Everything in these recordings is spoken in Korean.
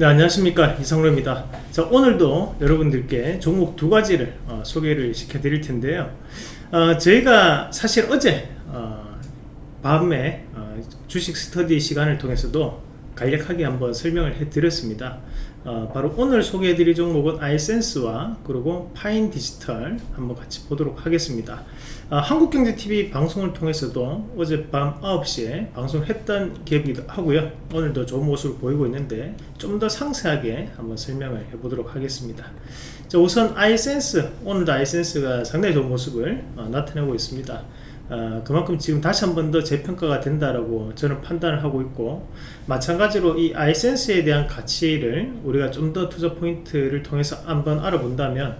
네 안녕하십니까. 이성로입니다. 자 오늘도 여러분들께 종목 두 가지를 어, 소개를 시켜 드릴 텐데요. 어, 저희가 사실 어제 어, 밤에 어, 주식 스터디 시간을 통해서도 간략하게 한번 설명을 해 드렸습니다 어, 바로 오늘 소개해 드릴 종목은 아이센스와 그리고 파인 디지털 한번 같이 보도록 하겠습니다. 어, 한국경제TV 방송을 통해서도 어젯밤 9시에 방송을 했던 기업이기도 하고요. 오늘도 좋은 모습을 보이고 있는데 좀 더 상세하게 한번 설명을 해 보도록 하겠습니다. 자, 우선 아이센스 오늘도 아이센스가 상당히 좋은 모습을 어, 나타내고 있습니다 어, 그만큼 지금 다시 한 번 더 재평가가 된다라고 저는 판단을 하고 있고 마찬가지로 이 아이센스에 대한 가치를 우리가 좀 더 투자 포인트를 통해서 한번 알아본다면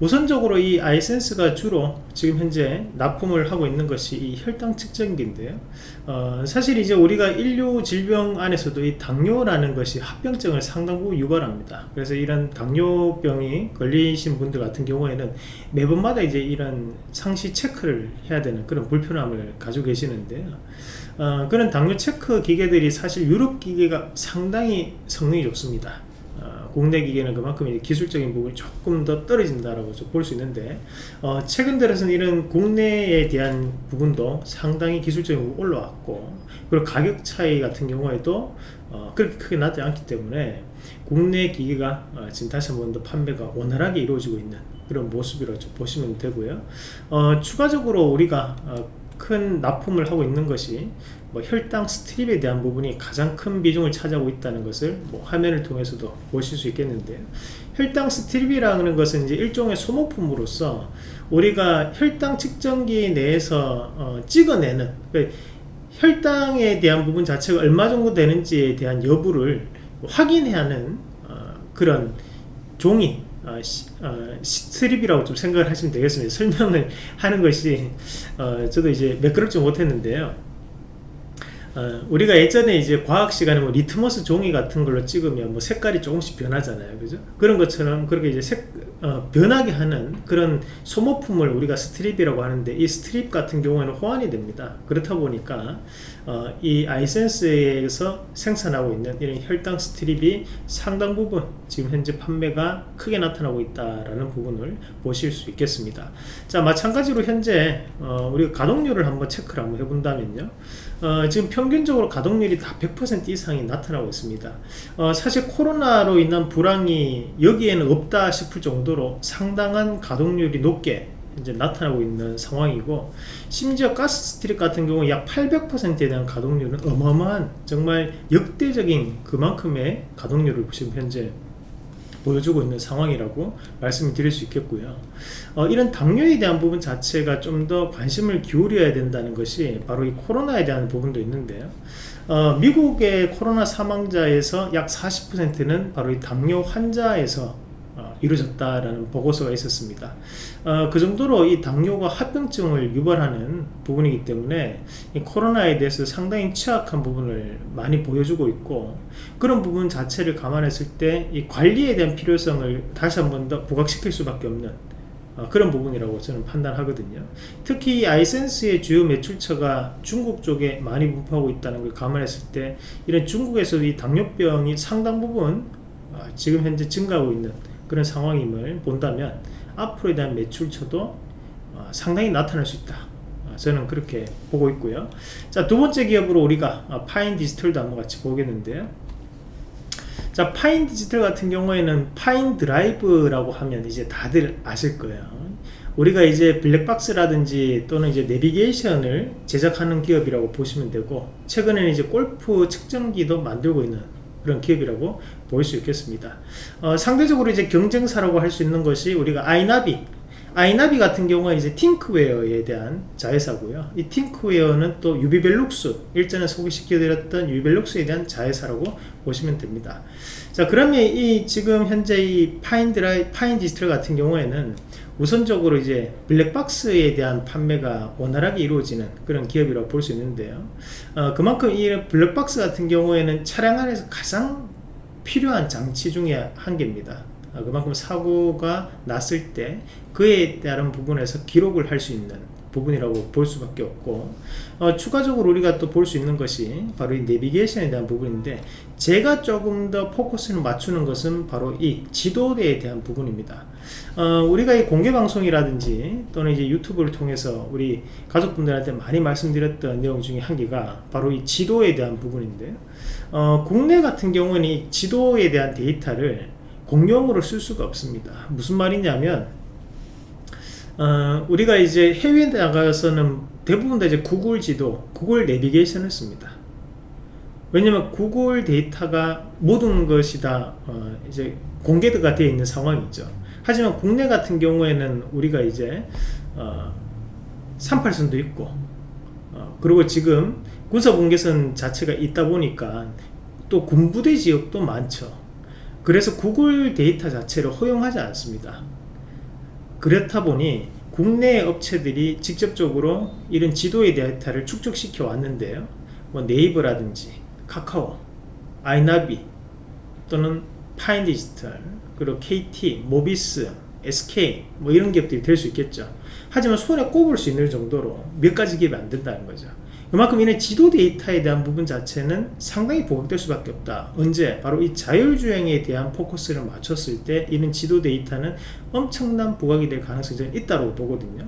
우선적으로 이 아이센스가 주로 지금 현재 납품을 하고 있는 것이 이 혈당 측정기인데요. 어, 사실 이제 우리가 인류 질병 안에서도 이 당뇨라는 것이 합병증을 상당 부분 유발합니다. 그래서 이런 당뇨병이 걸리신 분들 같은 경우에는 매번마다 이제 이런 상시 체크를 해야 되는 그런 불편함을 가지고 계시는데요. 어, 그런 당뇨 체크 기계들이 사실 유럽 기계가 상당히 성능이 좋습니다 국내 기계는 그만큼 기술적인 부분이 조금 더 떨어진다라고 볼 수 있는데 어, 최근 들어서는 이런 국내에 대한 부분도 상당히 기술적인 부분 올라왔고 그리고 가격 차이 같은 경우에도 어, 그렇게 크게 나지 않기 때문에 국내 기계가 어, 지금 다시 한 번 더 판매가 원활하게 이루어지고 있는 그런 모습이라고 보시면 되고요. 어, 추가적으로 우리가 어, 큰 납품을 하고 있는 것이 뭐 혈당 스트립에 대한 부분이 가장 큰 비중을 차지하고 있다는 것을 뭐 화면을 통해서도 보실 수 있겠는데요. 혈당 스트립이라는 것은 이제 일종의 소모품으로서 우리가 혈당 측정기 내에서 어, 찍어내는 그러니까 혈당에 대한 부분 자체가 얼마 정도 되는지에 대한 여부를 확인해야 하는 어, 그런 종이 어, 시, 어, 스트립이라고 좀 생각을 하시면 되겠습니다. 설명을 하는 것이 어, 저도 이제 매끄럽지 못했는데요 어, 우리가 예전에 이제 과학 시간에 뭐 리트머스 종이 같은 걸로 찍으면 뭐 색깔이 조금씩 변하잖아요. 그죠? 그런 것처럼 그렇게 이제 색 어, 변하게 하는 그런 소모품을 우리가 스트립이라고 하는데 이 스트립 같은 경우에는 호환이 됩니다. 그렇다 보니까 어, 이 아이센스에서 생산하고 있는 이런 혈당 스트립이 상당 부분 지금 현재 판매가 크게 나타나고 있다라는 부분을 보실 수 있겠습니다. 자 마찬가지로 현재 어, 우리가 가동률을 한번 체크를 한번 해본다면요. 어, 지금 평균적으로 가동률이 다 100% 이상이 나타나고 있습니다. 어, 사실 코로나로 인한 불황이 여기에는 없다 싶을 정도 로 상당한 가동률이 높게 이제 나타나고 있는 상황이고 심지어 가스 스트립 같은 경우 약 800%에 대한 가동률은 어마어마한 정말 역대적인 그만큼의 가동률을 지금 현재 보여주고 있는 상황이라고 말씀을 드릴 수 있겠고요. 어, 이런 당뇨에 대한 부분 자체가 좀 더 관심을 기울여야 된다는 것이 바로 이 코로나에 대한 부분도 있는데요. 어, 미국의 코로나 사망자에서 약 40%는 바로 이 당뇨 환자에서 이루어졌다라는 보고서가 있었습니다. 어, 그 정도로 이 당뇨가 합병증을 유발하는 부분이기 때문에 코로나에 대해서 상당히 취약한 부분을 많이 보여주고 있고 그런 부분 자체를 감안했을 때 이 관리에 대한 필요성을 다시 한 번 더 부각시킬 수밖에 없는 어, 그런 부분이라고 저는 판단하거든요 특히 아이센스의 주요 매출처가 중국 쪽에 많이 분포하고 있다는 걸 감안했을 때 이런 중국에서 이 당뇨병이 상당 부분 어, 지금 현재 증가하고 있는 그런 상황임을 본다면 앞으로에 대한 매출처도 어, 상당히 나타날 수 있다. 어, 저는 그렇게 보고 있고요. 자 두번째 기업으로 우리가 어, 파인 디지털도 한번 같이 보겠는데요. 자 파인 디지털 같은 경우에는 파인 드라이브라고 하면 이제 다들 아실 거예요. 우리가 이제 블랙박스라든지 또는 이제 내비게이션을 제작하는 기업이라고 보시면 되고 최근에는 이제 골프 측정기도 만들고 있는 그런 기업이라고 볼 수 있겠습니다. 어, 상대적으로 이제 경쟁사라고 할 수 있는 것이 우리가 아이나비. 아이나비 같은 경우는 이제 팅크웨어에 대한 자회사고요. 이 팅크웨어는 또 유비벨룩스 일전에 소개시켜드렸던 유비벨룩스에 대한 자회사라고 보시면 됩니다. 자 그러면 이 지금 현재 이 파인드라이 파인 디지털 같은 경우에는 우선적으로 이제 블랙박스에 대한 판매가 원활하게 이루어지는 그런 기업이라고 볼 수 있는데요. 어, 그만큼 이 블랙박스 같은 경우에는 차량 안에서 가장 필요한 장치 중에 한 개입니다. 어, 그만큼 사고가 났을 때 그에 따른 부분에서 기록을 할 수 있는 부분이라고 볼 수밖에 없고 어, 추가적으로 우리가 또 볼 수 있는 것이 바로 이 내비게이션에 대한 부분인데 제가 조금 더 포커스를 맞추는 것은 바로 이 지도에 대한 부분입니다. 어, 우리가 이 공개 방송이라든지 또는 이제 유튜브를 통해서 우리 가족분들한테 많이 말씀드렸던 내용 중에 한 개가 바로 이 지도에 대한 부분인데요 어, 국내 같은 경우는 이 지도에 대한 데이터를 공용으로 쓸 수가 없습니다. 무슨 말이냐면 어, 우리가 이제 해외에 나가서는 대부분 다 이제 구글 지도, 구글 내비게이션을 씁니다. 왜냐면 구글 데이터가 모든 것이 다 어, 이제 공개가 되어 있는 상황이죠. 하지만 국내 같은 경우에는 우리가 이제 어, 38선도 있고 어, 그리고 지금 군사분계선 자체가 있다 보니까 또 군부대 지역도 많죠. 그래서 구글 데이터 자체를 허용하지 않습니다. 그렇다 보니 국내 업체들이 직접적으로 이런 지도의 데이터를 축적시켜 왔는데요. 뭐 네이버라든지 카카오 아이나비 또는 파인디지털 그리고 KT, 모비스, SK 뭐 이런 기업들이 될 수 있겠죠. 하지만 손에 꼽을 수 있는 정도로 몇 가지 기업이 안 된다는 거죠 그만큼 이런 지도 데이터에 대한 부분 자체는 상당히 부각될 수밖에 없다 언제? 바로 이 자율주행에 대한 포커스를 맞췄을 때 이런 지도 데이터는 엄청난 부각이 될 가능성이 있다고 보거든요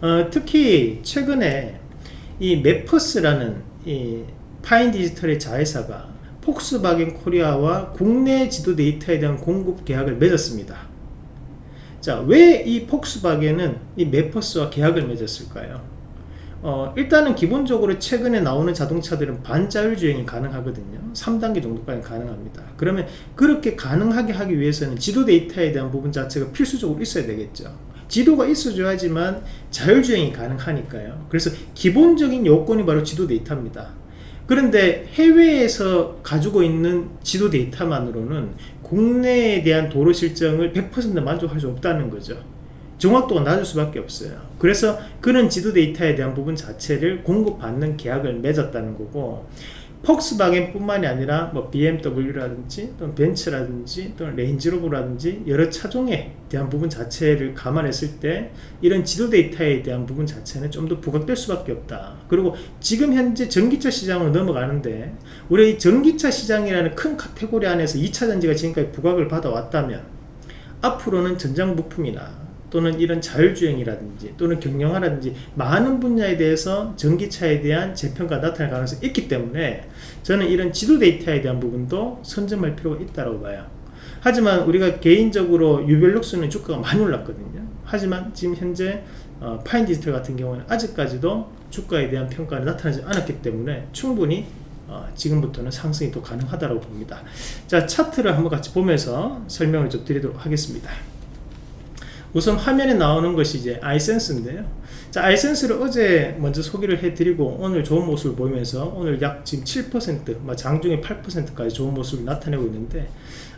어, 특히 최근에 이 맵퍼스라는 이 파인 디지털의 자회사가 폭스바겐 코리아와 국내 지도 데이터에 대한 공급 계약을 맺었습니다 자, 왜 이 폭스바겐은 이 맵퍼스와 계약을 맺었을까요? 어, 일단은 기본적으로 최근에 나오는 자동차들은 반자율 주행이 가능하거든요. 3단계 정도까지 가능합니다. 그러면 그렇게 가능하게 하기 위해서는 지도 데이터에 대한 부분 자체가 필수적으로 있어야 되겠죠. 지도가 있어줘야지만 자율주행이 가능하니까요. 그래서 기본적인 요건이 바로 지도 데이터입니다. 그런데 해외에서 가지고 있는 지도 데이터만으로는 국내에 대한 도로 실정을 100% 만족할 수 없다는 거죠 정확도가 낮을 수밖에 없어요. 그래서 그런 지도 데이터에 대한 부분 자체를 공급받는 계약을 맺었다는 거고 폭스바겐 뿐만이 아니라 뭐 BMW라든지 또는 벤츠라든지 또는 레인지로버라든지 여러 차종에 대한 부분 자체를 감안했을 때 이런 지도 데이터에 대한 부분 자체는 좀 더 부각될 수밖에 없다. 그리고 지금 현재 전기차 시장으로 넘어가는데 우리 이 전기차 시장이라는 큰 카테고리 안에서 2차 전지가 지금까지 부각을 받아왔다면 앞으로는 전장 부품이나 또는 이런 자율주행이라든지 또는 경영화라든지 많은 분야에 대해서 전기차에 대한 재평가 나타날 가능성이 있기 때문에 저는 이런 지도 데이터에 대한 부분도 선점할 필요가 있다고 봐요. 하지만 우리가 개인적으로 유별록스는 주가가 많이 올랐거든요. 하지만 지금 현재 어, 파인 디지털 같은 경우는 아직까지도 주가에 대한 평가가 나타나지 않았기 때문에 충분히 어, 지금부터는 상승이 또 가능하다고 봅니다. 자 차트를 한번 같이 보면서 설명을 좀 드리도록 하겠습니다 우선 화면에 나오는 것이 이제 아이센스인데요. 자 아이센스를 어제 먼저 소개를 해드리고 오늘 좋은 모습을 보이면서 오늘 약 지금 7%뭐 장중에 8%까지 좋은 모습을 나타내고 있는데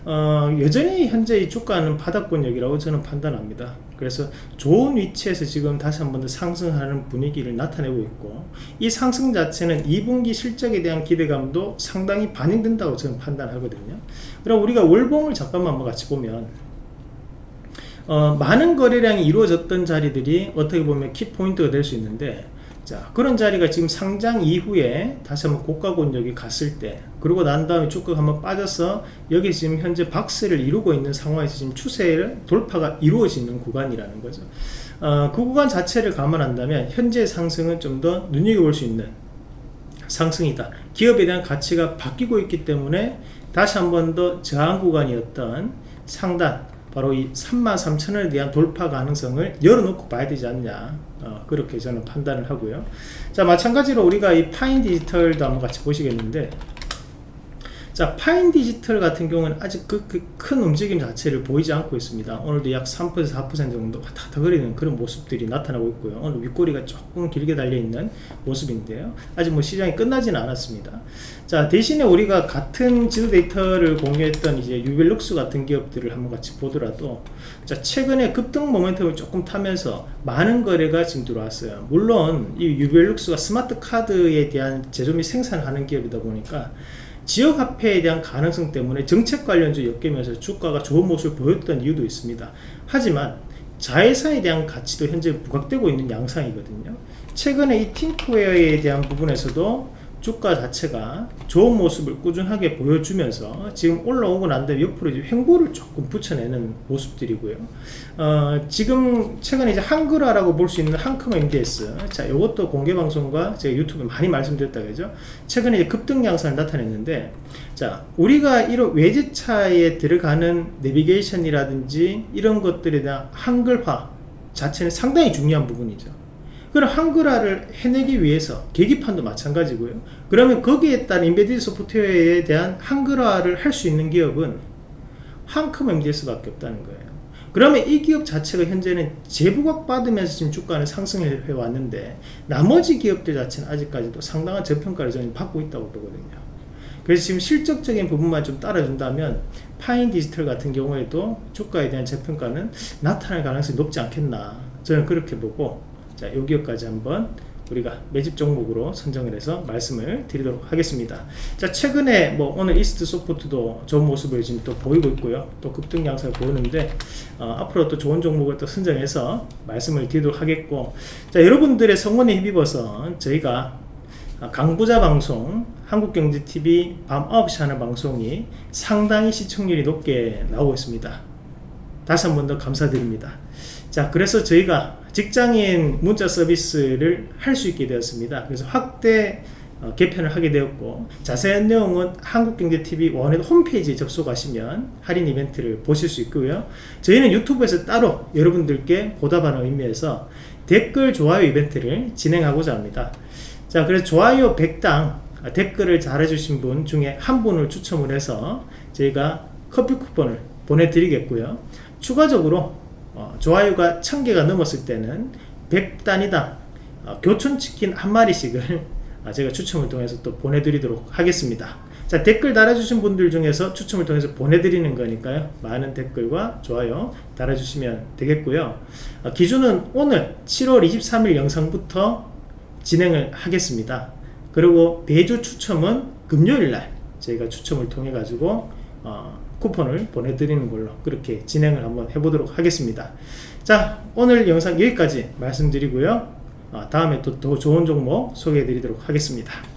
어, 여전히 현재 이 주가는 바닥권역이라고 저는 판단합니다. 그래서 좋은 위치에서 지금 다시 한 번 더 상승하는 분위기를 나타내고 있고 이 상승 자체는 2분기 실적에 대한 기대감도 상당히 반영된다고 저는 판단하거든요. 그럼 우리가 월봉을 잠깐만 같이 보면 어, 많은 거래량이 이루어졌던 자리들이 어떻게 보면 키포인트가 될 수 있는데 자 그런 자리가 지금 상장 이후에 다시 한번 고가 권역이 갔을 때 그러고 난 다음에 주가가 한번 빠져서 여기 지금 현재 박스를 이루고 있는 상황에서 지금 추세를 돌파가 이루어지는 구간이라는 거죠. 어, 그 구간 자체를 감안한다면 현재 상승은 좀 더 눈여겨볼 수 있는 상승이다. 기업에 대한 가치가 바뀌고 있기 때문에 다시 한번 더 저항 구간이었던 상단 바로 이 33,000원에 대한 돌파 가능성을 열어놓고 봐야 되지 않냐. 어, 그렇게 저는 판단을 하고요. 자 마찬가지로 우리가 이 파인 디지털도 한번 같이 보시겠는데 자 파인 디지털 같은 경우는 아직 그, 그큰 움직임 자체를 보이지 않고 있습니다. 오늘도 약 3% 4% 정도 왔다 갔다 거리는 그런 모습들이 나타나고 있고요. 오늘 윗꼬리가 조금 길게 달려있는 모습인데요. 아직 뭐 시장이 끝나지는 않았습니다. 자 대신에 우리가 같은 지도 데이터를 공유했던 이제 유비벨룩스 같은 기업들을 한번 같이 보더라도 자 최근에 급등 모멘텀을 조금 타면서 많은 거래가 지금 들어왔어요. 물론 이 유비벨룩스가 스마트 카드에 대한 제조 및 생산을 하는 기업이다 보니까 지역화폐에 대한 가능성 때문에 정책 관련주 엮이면서 주가가 좋은 모습을 보였던 이유도 있습니다. 하지만 자회사에 대한 가치도 현재 부각되고 있는 양상이거든요. 최근에 이 팅크웨어에 대한 부분에서도 주가 자체가 좋은 모습을 꾸준하게 보여주면서 지금 올라오고 난 다음에 옆으로 이제 횡보를 조금 붙여내는 모습들이고요. 어, 지금 최근에 이제 한글화라고 볼 수 있는 한컴 MDS. 자, 이것도 공개 방송과 제가 유튜브에 많이 말씀드렸다 그죠? 최근에 이제 급등 양상을 나타냈는데, 자, 우리가 이런 외제차에 들어가는 내비게이션이라든지 이런 것들에 대한 한글화 자체는 상당히 중요한 부분이죠. 그럼 한글화를 해내기 위해서 계기판도 마찬가지고요. 그러면 거기에 따른 인베디드 소프트웨어에 대한 한글화를 할 수 있는 기업은 한컴 MDS밖에 없다는 거예요. 그러면 이 기업 자체가 현재는 재부각 받으면서 지금 주가는 상승해 왔는데 나머지 기업들 자체는 아직까지도 상당한 저평가를 저는 받고 있다고 보거든요. 그래서 지금 실적적인 부분만 좀 따라준다면 파인 디지털 같은 경우에도 주가에 대한 저평가는 나타날 가능성이 높지 않겠나 저는 그렇게 보고 자, 여기까지 한번 우리가 매집 종목으로 선정을 해서 말씀을 드리도록 하겠습니다. 자, 최근에 뭐 오늘 이스트 소프트도 좋은 모습을 지금 또 보이고 있고요. 또 급등 양상을 보이는데 어, 앞으로 또 좋은 종목을 또 선정해서 말씀을 드리도록 하겠고 자, 여러분들의 성원에 힘입어서 저희가 강부자 방송 한국경제TV 밤 9시 하는 방송이 상당히 시청률이 높게 나오고 있습니다. 다시 한 번 더 감사드립니다. 자, 그래서 저희가 직장인 문자 서비스를 할 수 있게 되었습니다. 그래서 확대 어, 개편을 하게 되었고 자세한 내용은 한국경제TV 원의 홈페이지에 접속하시면 할인 이벤트를 보실 수 있고요. 저희는 유튜브에서 따로 여러분들께 보답하는 의미에서 댓글 좋아요 이벤트를 진행하고자 합니다. 자, 그래서 좋아요 100당 댓글을 잘해주신 분 중에 한 분을 추첨을 해서 저희가 커피 쿠폰을 보내드리겠고요. 추가적으로 어, 좋아요가 1000개가 넘었을 때는 100단위당 어, 교촌치킨 한 마리씩을 어, 제가 추첨을 통해서 또 보내드리도록 하겠습니다. 자 댓글 달아주신 분들 중에서 추첨을 통해서 보내드리는 거니까요. 많은 댓글과 좋아요 달아주시면 되겠고요. 어, 기준은 오늘 7월 23일 영상부터 진행을 하겠습니다. 그리고 배주 추첨은 금요일날 저희가 추첨을 통해 가지고 어, 쿠폰을 보내드리는 걸로 그렇게 진행을 한번 해보도록 하겠습니다. 자 오늘 영상 여기까지 말씀드리고요. 어, 다음에 또 더 좋은 종목 소개해 드리도록 하겠습니다.